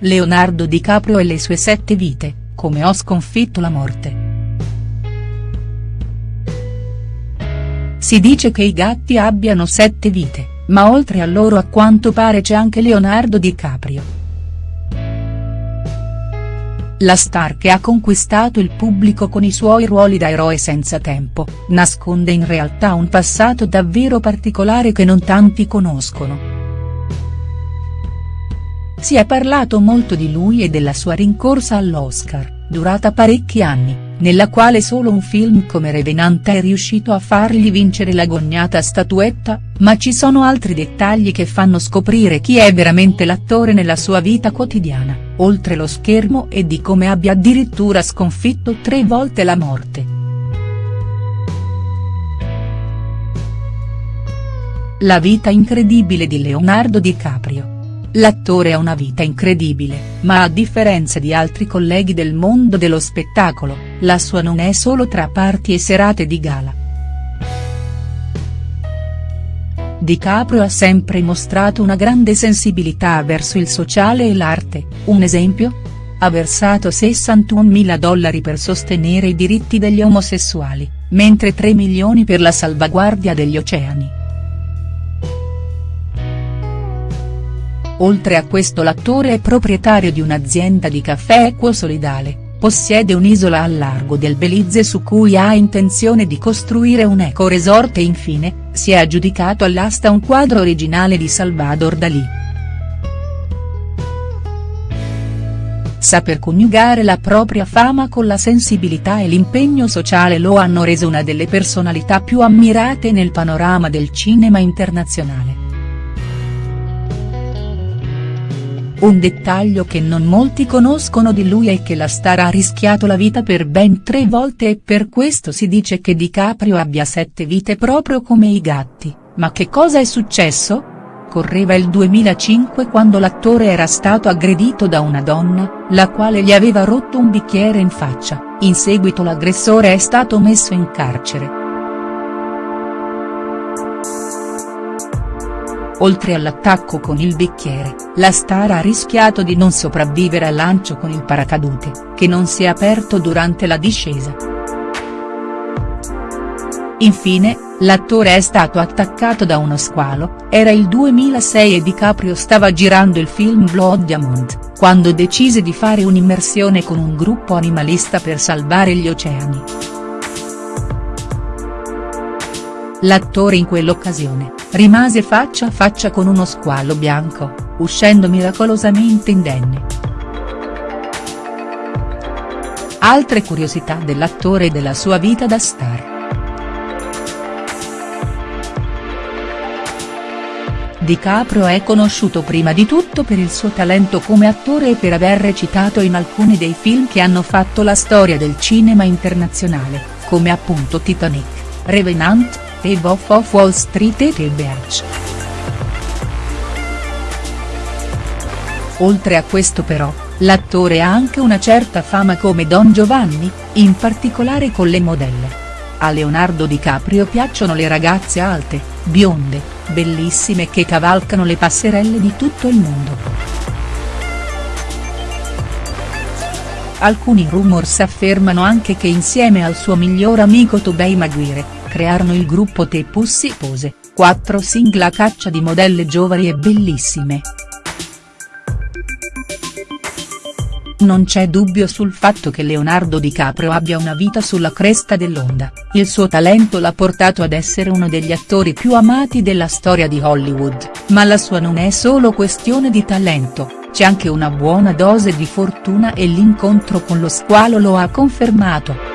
Leonardo DiCaprio e le sue sette vite, come ho sconfitto la morte. Si dice che i gatti abbiano sette vite, ma oltre a loro a quanto pare c'è anche Leonardo DiCaprio. La star che ha conquistato il pubblico con i suoi ruoli da eroe senza tempo, nasconde in realtà un passato davvero particolare che non tanti conoscono. Si è parlato molto di lui e della sua rincorsa all'Oscar, durata parecchi anni, nella quale solo un film come Revenant è riuscito a fargli vincere l'agognata statuetta, ma ci sono altri dettagli che fanno scoprire chi è veramente l'attore nella sua vita quotidiana oltre lo schermo e di come abbia addirittura sconfitto tre volte la morte. La vita incredibile di Leonardo DiCaprio. L'attore ha una vita incredibile, ma a differenza di altri colleghi del mondo dello spettacolo, la sua non è solo tra parti e serate di gala. Di Caprio ha sempre mostrato una grande sensibilità verso il sociale e l'arte, un esempio? Ha versato 61 mila dollari per sostenere i diritti degli omosessuali, mentre 3 milioni per la salvaguardia degli oceani. Oltre a questo l'attore è proprietario di un'azienda di caffè equo solidale possiede un'isola al largo del Belize su cui ha intenzione di costruire un eco-resort e infine, si è aggiudicato all'asta un quadro originale di Salvador Dalì. Saper coniugare la propria fama con la sensibilità e l'impegno sociale lo hanno reso una delle personalità più ammirate nel panorama del cinema internazionale. Un dettaglio che non molti conoscono di lui è che la star ha rischiato la vita per ben tre volte e per questo si dice che DiCaprio abbia sette vite proprio come i gatti, ma che cosa è successo? Correva il 2005 quando l'attore era stato aggredito da una donna, la quale gli aveva rotto un bicchiere in faccia, in seguito l'aggressore è stato messo in carcere. Oltre all'attacco con il bicchiere, la star ha rischiato di non sopravvivere al lancio con il paracadute, che non si è aperto durante la discesa. Infine, l'attore è stato attaccato da uno squalo, era il 2006 e DiCaprio stava girando il film Blood Diamond, quando decise di fare un'immersione con un gruppo animalista per salvare gli oceani. L'attore in quell'occasione, rimase faccia a faccia con uno squalo bianco, uscendo miracolosamente indenne. Altre curiosità dell'attore e della sua vita da star. Di Caprio è conosciuto prima di tutto per il suo talento come attore e per aver recitato in alcuni dei film che hanno fatto la storia del cinema internazionale, come appunto Titanic, Revenant, e Wolf of Wall Street e The Beach. Oltre a questo però, l'attore ha anche una certa fama come Don Giovanni, in particolare con le modelle. A Leonardo DiCaprio piacciono le ragazze alte, bionde, bellissime che cavalcano le passerelle di tutto il mondo. Alcuni rumors affermano anche che insieme al suo miglior amico Tobey Maguire, crearono il gruppo Te Pussy Pose, quattro single a caccia di modelle giovani e bellissime. Non c'è dubbio sul fatto che Leonardo DiCaprio abbia una vita sulla cresta dell'onda, il suo talento l'ha portato ad essere uno degli attori più amati della storia di Hollywood, ma la sua non è solo questione di talento, c'è anche una buona dose di fortuna e l'incontro con lo squalo lo ha confermato.